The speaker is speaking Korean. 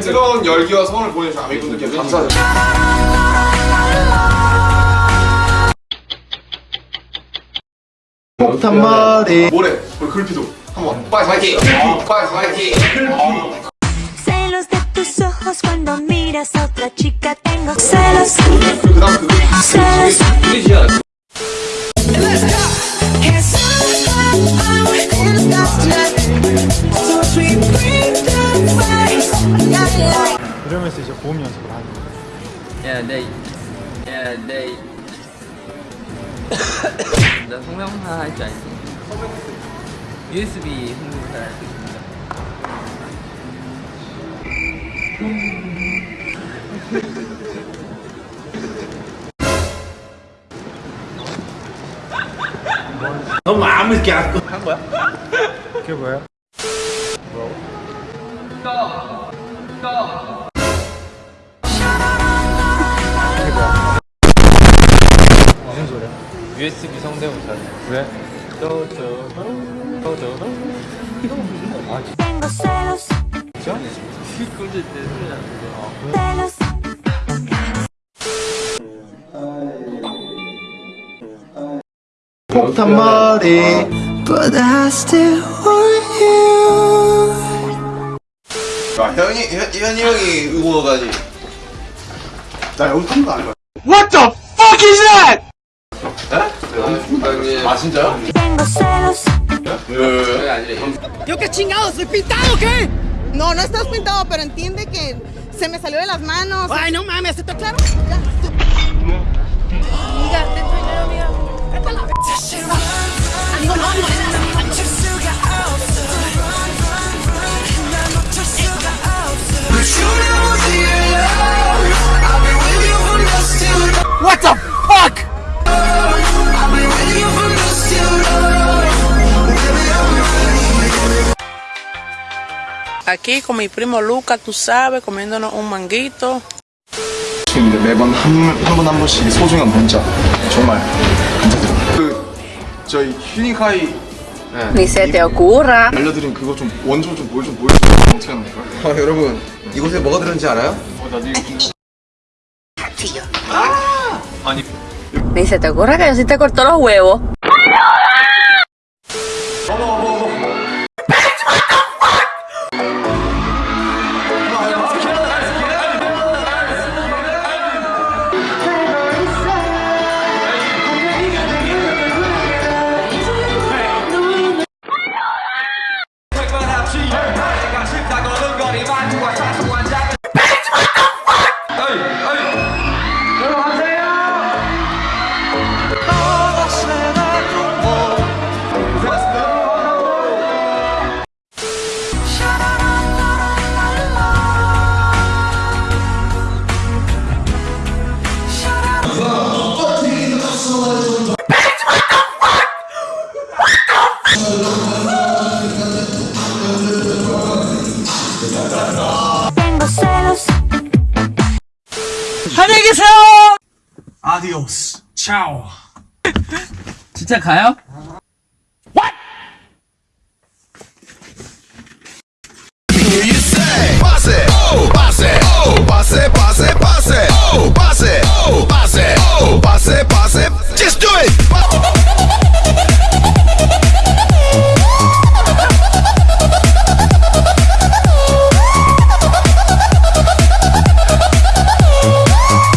뜨거운 열기와 소원을 보내주신 아미분들께 감사드립니다. 폭탄 머리 모래, 우리 글피도. 한번 파이팅! 파이팅! 파이팅! Celos ojos cuando miras a otra chica tengo celos, 그 그. 이러면서 이제 보험 연습을 하는 거예요. 야, 내, 야, 내. 나 성명사 할 줄 알지? USB 성명사 할수 있습니다. 그게 뭐예요? 무슨 USB 성대모사. 왜? 소리 나는 celos. 폭탄 머리 But I still want you. 자, 현이, 현, 현이 형이 응원가지. 나 여기 컴도 안해 봐. 아, 진짜요? Tengo celos, 왜? ¿Yo qué chingado? ¿Soy pintado o qué? No, no estás pintado, pero entiende que se me salió de las manos. Ay, no mames, ¿está claro? Ya. Amiga, ten tu dinero, amiga. Vete a la v- Amigo, no, no, no. Aquí con mi primo Luca, tú sabes, comiéndonos un manguito. 근데 매번 한 번 한 번씩 소중한 문자 정말 감사드립니다 그, 저희 휴닝카이 Ni se te ocurra. 알려드린 그거 좀 원조 좀 뭘 좀 보여주세요 어떻게 하는 거야? 아, 여러분, 이곳에 뭐가 들었는지 알아요? Ni se te ocurra que yo sí te cortó los huevos. tengo 계세요! 아디오스. 차오. 진짜 가요?